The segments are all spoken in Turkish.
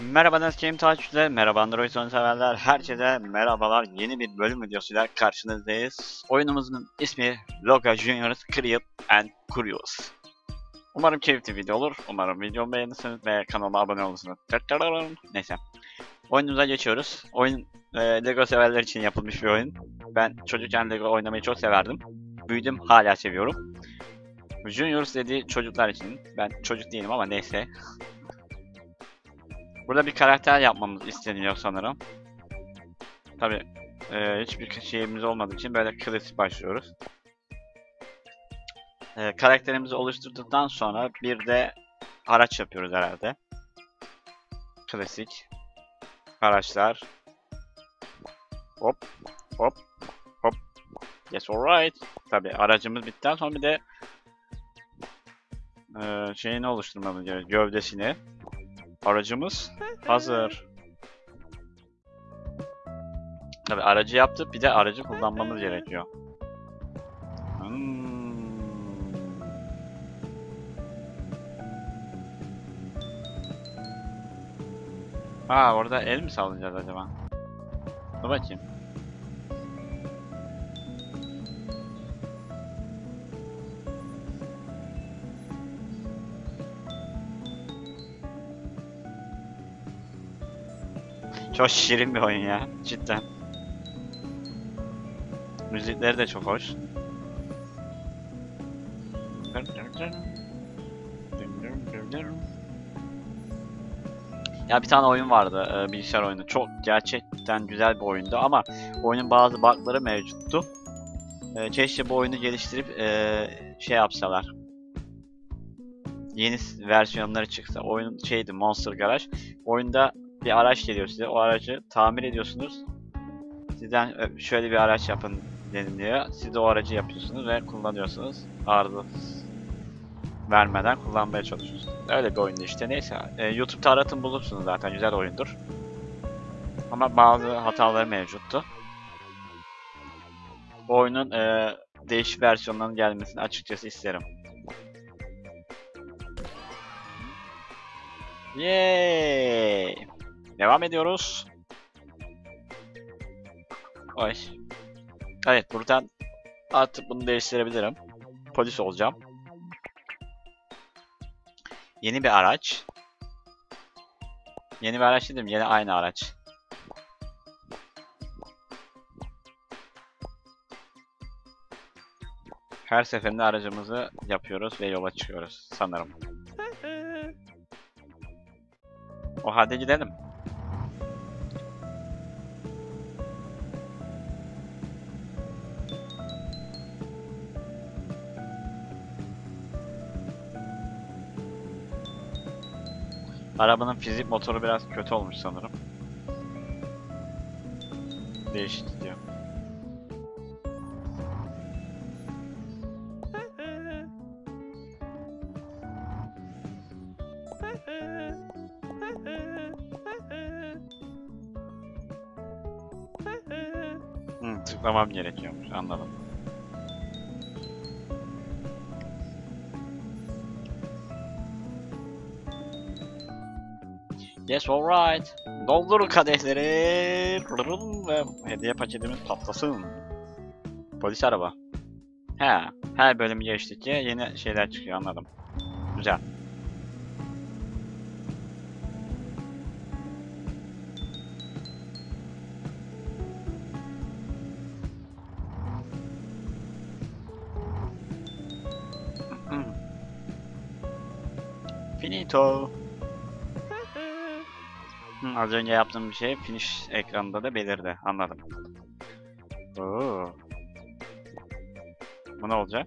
Merhaba Neskim takipçiler, merhaba Android oyun severler, herkese merhabalar. Yeni bir bölüm videosuyla karşınızdayız. Oyunumuzun ismi Loga Juniors Create and Curious. Umarım keyifli video olur. Umarım videomu beğenirsiniz ve kanalıma abone olursunuz. Neyse. Oyunumuza geçiyoruz. Oyun e, Lego severler için yapılmış bir oyun. Ben çocukken Lego oynamayı çok severdim. Büyüdüm, hala seviyorum. Juniors dediği çocuklar için. Ben çocuk değilim ama neyse. Burada bir karakter yapmamız isteniyor sanırım. Tabi hiçbir şeyimiz olmadığı için böyle klasik başlıyoruz. E, karakterimizi oluşturduktan sonra bir de araç yapıyoruz herhalde. Klasik. Araçlar. Hop hop hop. Yes alright. Tabi aracımız bittikten sonra bir de e, şeyini oluşturmamız gerekiyor. Gövdesini. Aracımız hazır. Tabi aracı yaptık bir de aracı kullanmamız gerekiyor. Hmm. Ha orada el mi sallayacağız acaba? Dur bakayım. Çok şirin bir oyun ya. Cidden. Müzikleri de çok hoş. Ya bir tane oyun vardı e, bilgisayar oyunu. Çok gerçekten güzel bir oyundu ama oyunun bazı bug'ları mevcuttu. E, keşke bu oyunu geliştirip e, şey yapsalar. Yeni versiyonları çıksa. Oyun şeydi Monster Garage. Oyunda bir araç geliyor size. O aracı tamir ediyorsunuz. Sizden "Ö, şöyle bir araç yapın deniliyor. Siz de o aracı yapıyorsunuz ve kullanıyorsunuz. Arıza vermeden kullanmaya çalışıyorsunuz. Öyle bir oyundu işte. Neyse. e, YouTube'da aratın bulursunuz zaten. Güzel oyundur. Ama bazı hataları mevcuttu. Bu oyunun e, değişik versiyonlarının gelmesini açıkçası isterim. Yay! Devam ediyoruz. Ay. Evet buradan artık bunu değiştirebilirim. Polis olacağım. Yeni bir araç. Yeni bir araç dedim, yeni aynı araç. Her seferinde aracımızı yapıyoruz ve yola çıkıyoruz sanırım. O halde gidelim. Arabanın fizik motoru biraz kötü olmuş sanırım. Değişik gidiyor. Hı, tıklamam gerekiyormuş anladım. Yes alright. Doldurun kadehleri. Rırrım Ve hediye paketimiz patlasın. Polis araba. He. Her bölüm geçtikçe yeni şeyler çıkıyor anladım. Güzel. Finito. Az önce yaptığım bir şey finish ekranında da belirdi. Anladım. Oo. Bu ne olacak?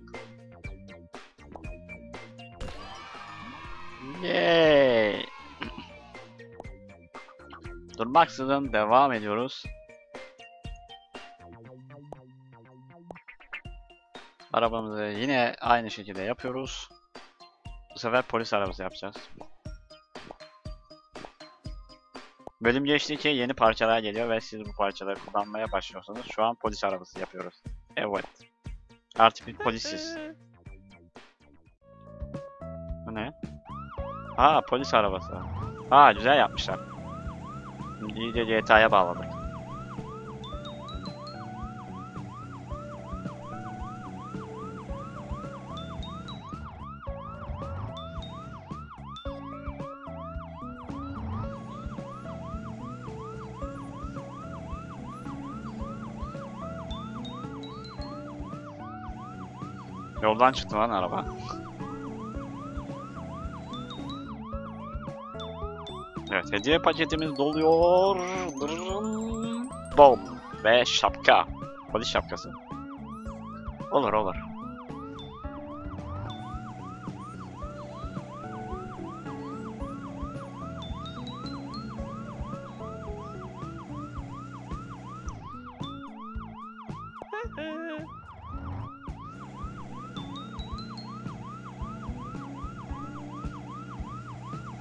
Yay! Durmaksızın devam ediyoruz. Arabamızı yine aynı şekilde yapıyoruz. Bu sefer polis arabası yapacağız. Bölüm geçtikçe yeni parçalar geliyor ve siz bu parçaları kullanmaya başlıyorsunuz. Şu an polis arabası yapıyoruz. Evet. Artık bir polisiz. Bu ne? Aa polis arabası. Aa güzel yapmışlar. İyice GTA'ya bağladık. Yoldan çıktı lan araba. Evet hediye paketimiz doluyor. Bom. Ve şapka. Polis şapkası. Olur olur.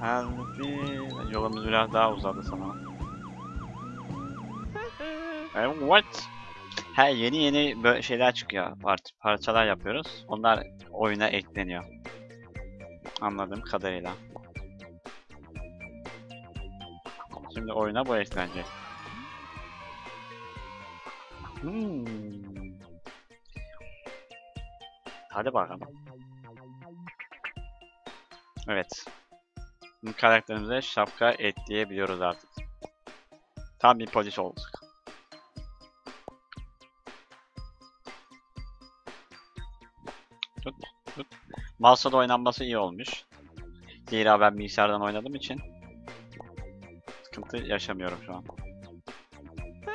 Halbuki yolumuz biraz daha uzadı sana. Evet. Ha yeni yeni böyle şeyler çıkıyor. Part parçalar yapıyoruz. Onlar oyuna ekleniyor. Anladığım kadarıyla. Şimdi oyuna bu eklenecek. Hmm. Hadi bakalım. Evet. Karakterimize şapka ekleyebiliyoruz artık. Tam bir polis olduk. Tut, tut. Mouse'la da oynanması iyi olmuş. Zira ben bilgisayardan oynadığım için sıkıntı yaşamıyorum şu an.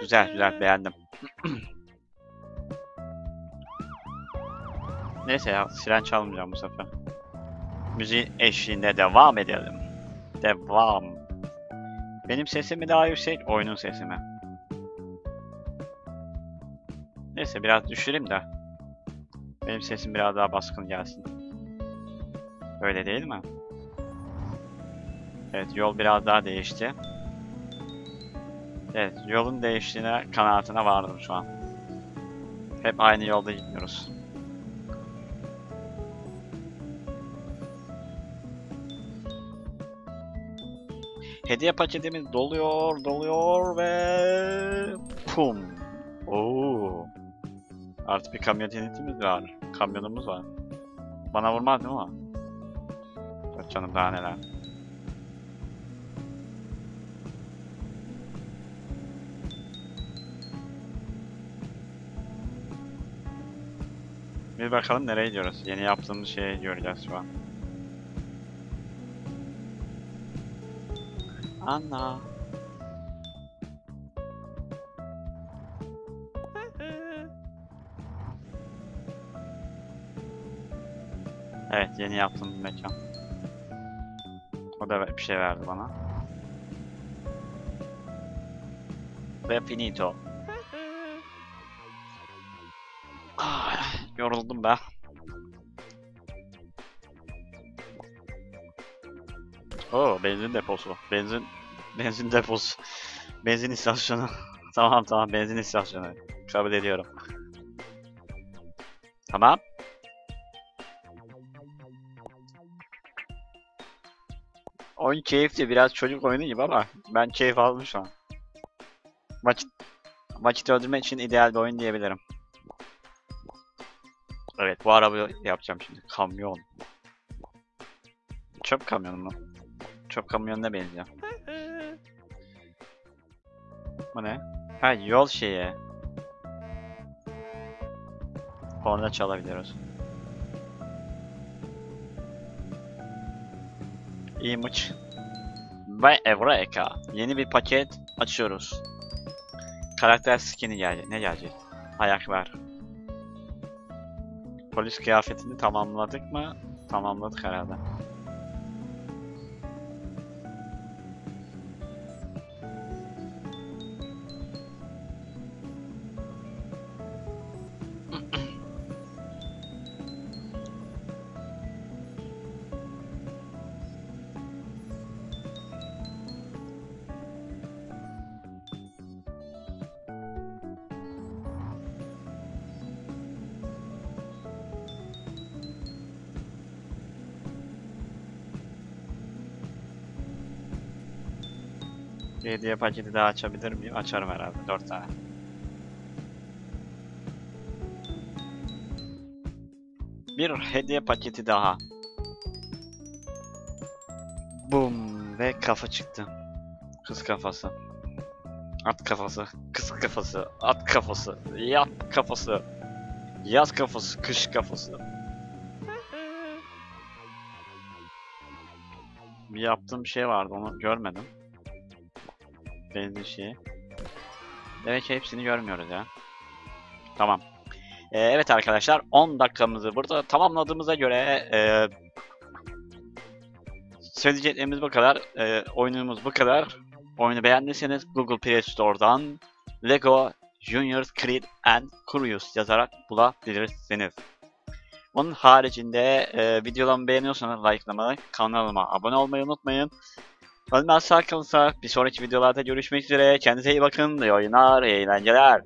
Güzel güzel beğendim. Neyse ya siren çalmayacağım bu sefer. Müziğin eşliğinde devam edelim. Devam. Benim sesim mi daha yüksek, oyunun sesi mi? Neyse biraz düşüreyim de. Benim sesim biraz daha baskın gelsin. Öyle değil mi? Evet yol biraz daha değişti. Evet yolun değiştiğine kanaatine vardım şu an. Hep aynı yolda gitmiyoruz. Hediye paketimiz doluyor, doluyor ve pum. Oo. Artık bir kamyonetimiz var. Kamyonumuz var. Bana vurmaz değil mi o? Yok canım daha neler. Bir bakalım nereye gidiyoruz. Yeni yaptığımız şeyi göreceğiz şu an. Anna. Evet yeni yaptığım bir mekan. O da bir şey verdi bana. Ve finito. Ah, yoruldum be. Oo benzin deposu. Benzin benzin deposu. Benzin istasyonu. tamam tamam benzin istasyonu. Kabul ediyorum. Tamam. Oyun keyifli. Biraz çocuk oyunu gibi ama ben keyif aldım şu an. Vakit, vakit öldürmek için ideal bir oyun diyebilirim. Evet bu arabayı yapacağım şimdi. Kamyon. Çöp kamyonu mu? Çöp kamyonuna benziyor. Bu ne? Ha yol şeyi. Korna çalabiliyoruz. Image ve Eureka. Yeni bir paket açıyoruz. Karakter skin'i gelecek. Ne gelecek? Ayaklar. Polis kıyafetini tamamladık mı? Tamamladık herhalde. Hediye paketi daha açabilir miyim? Açarım herhalde. 4 tane. Bir hediye paketi daha. Bum ve kafa çıktı. Kız kafası. At kafası. Kız kafası. At kafası. Yat kafası. Yaz kafası. Kış kafası. Bir yaptığım bir şey vardı onu görmedim. Benzin şeyi. Demek hepsini görmüyoruz ya. Tamam. Ee, evet arkadaşlar 10 dakikamızı burada tamamladığımıza göre e, söyleyeceklerimiz bu kadar. E, oyunumuz bu kadar. Oyunu beğendiyseniz Google Play Store'dan Lego Junior Creed and Curious yazarak bulabilirsiniz. Onun haricinde e, videolarımı beğeniyorsanız likelamayı, kanalıma abone olmayı unutmayın. Ölmez sağ kalırsa bir sonraki videolarda görüşmek üzere. Kendinize iyi bakın. İyi oyunlar, iyi eğlenceler.